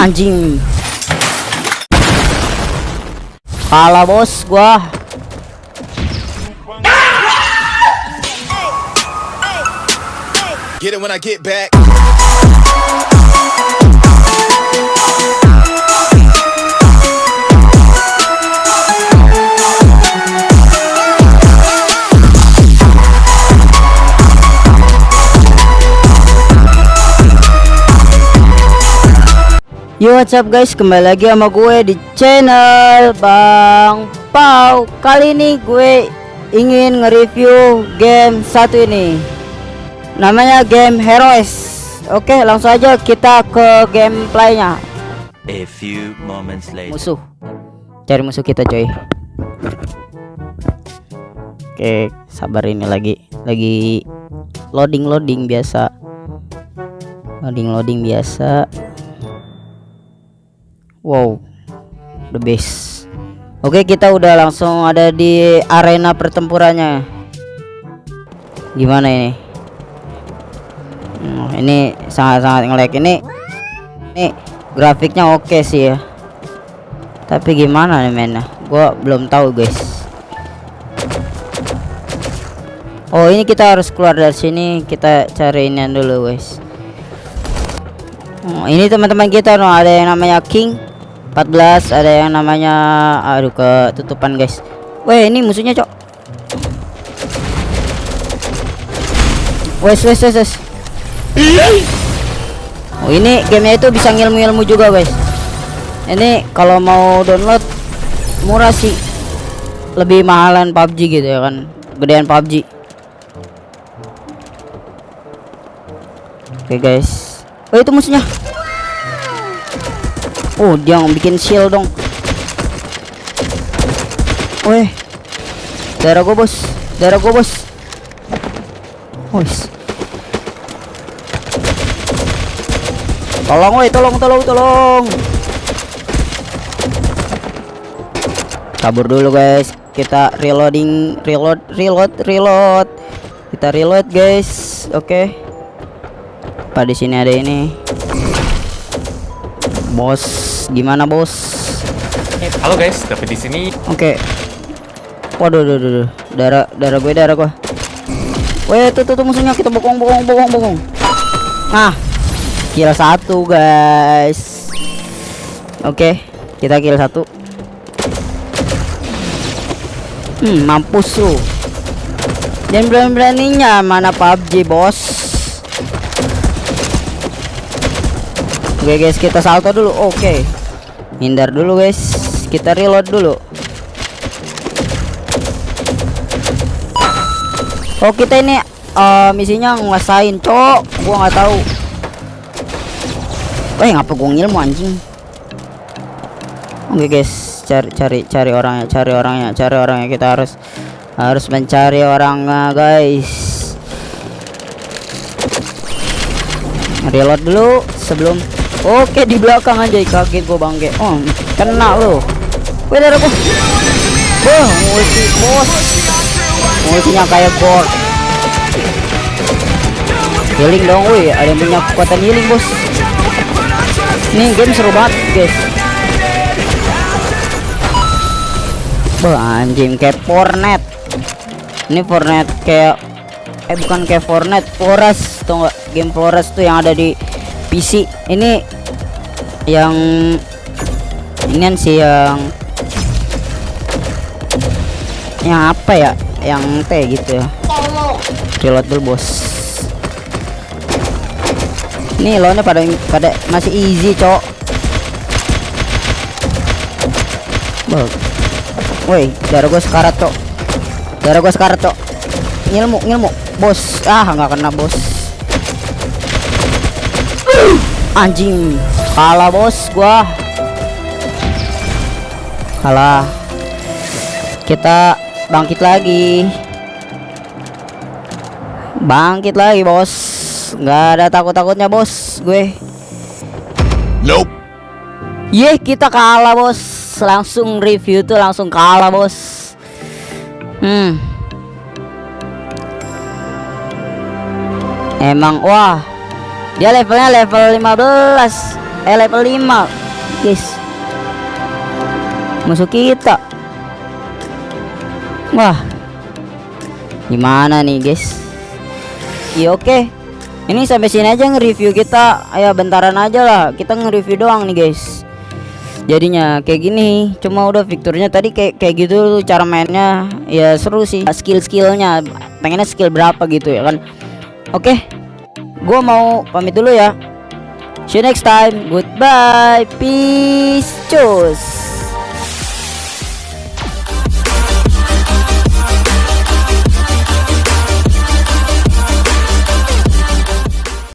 Anjing. Kalah bos gua. Get it when I get back. Yo what's up guys? Kembali lagi sama gue di channel Bang Pau. Kali ini gue ingin nge-review game satu ini. Namanya game Heroes. Oke langsung aja kita ke gameplaynya. A few moments later. Musuh. Cari musuh kita coy. Oke sabar ini lagi. Lagi loading-loading biasa. Loading-loading biasa Wow, the best. Oke, kita udah langsung ada di arena pertempurannya. Gimana ini? Hmm, ini sangat-sangat ngelag ini. Ini grafiknya oke sih ya. Tapi gimana nih mainnya? Gua belum tahu guys. Oh ini kita harus keluar dari sini. Kita cari ini dulu guys. Oh, ini teman-teman kita no ada yang namanya King 14 ada yang namanya aduh ketutupan guys. Weh ini musuhnya cok. Wes wes wes wes. Oh ini gamenya itu bisa ngilmu-ilmu juga guys. Ini kalau mau download murah sih. Lebih mahalan PUBG gitu ya kan? Gedean PUBG Oke guys. Oh itu musuhnya Oh, dia bikin shield dong. Weh. Darah gue, Bos. Darah gue, Bos. Wes. Tolong, weh, tolong, tolong, tolong. Kabur dulu, guys. Kita reloading, reload, reload, reload. Kita reload, guys. Oke. Okay. Pada sini ada ini. Bos, gimana bos? Halo guys, tapi di sini Oke. Waduh, waduh, waduh, darah, darah gue, darah gue. Weh, tuh, tuh, tuh musuhnya kita bokong, bokong, bokong, bokong. Nah, kill satu guys. Oke, kita kill satu. Hmm, mampus lu. Dan berani-beraninya mana PUBG bos. Oke guys kita salto dulu. Oke. Hindar dulu guys. Kita reload dulu. Oh kita ini uh, misinya nguasain cok. Gua nggak tahu. Eh ngapa gua ngilmu anjing? Oke guys cari cari cari orangnya cari orangnya cari orangnya. Kita harus harus mencari orangnya guys. Reload dulu sebelum Oke di belakang aja kaget gua bangke. Oh, kena lo. Wih darah gua. Wah, multi bos. Multinya kayak gor. Healing dong, wih. Ada yang punya kekuatan healing, bos. Ini game seru banget, guys. Wah, anjing kayak Fortnite. Ini Fortnite kayak eh bukan kayak Fortnite, Forest tuh enggak game Forest tuh yang ada di PC. Ini yang ini sih yang yang apa ya? Yang T gitu ya. Reload dulu bos. Ini lawannya pada pada masih easy cok Bang. Woi, darah gue sekarat cok darah gue sekarat cok ngilmu ngilmu. Bos. Ah nggak kena bos anjing. Kalah bos gua. Kalah. Kita bangkit lagi. Bangkit lagi bos. Nggak ada takut-takutnya bos gue. Nope. Yeh kita kalah bos. Langsung review tuh langsung kalah bos. Hmm. Emang wah dia levelnya level 15 Eh level 5 Guys Musuh kita. Wah. Gimana nih guys? Iya oke. Ini sampai sini aja nge-review kita. Ayo bentaran aja lah. Kita nge-review doang nih guys. Jadinya kayak gini. Cuma udah fiturnya tadi kayak kayak gitu tuh cara mainnya. Ya seru sih. Skill-skillnya. Pengennya skill berapa gitu ya kan? Oke Gua mau pamit dulu ya. See you next time. Goodbye. Peace. Cus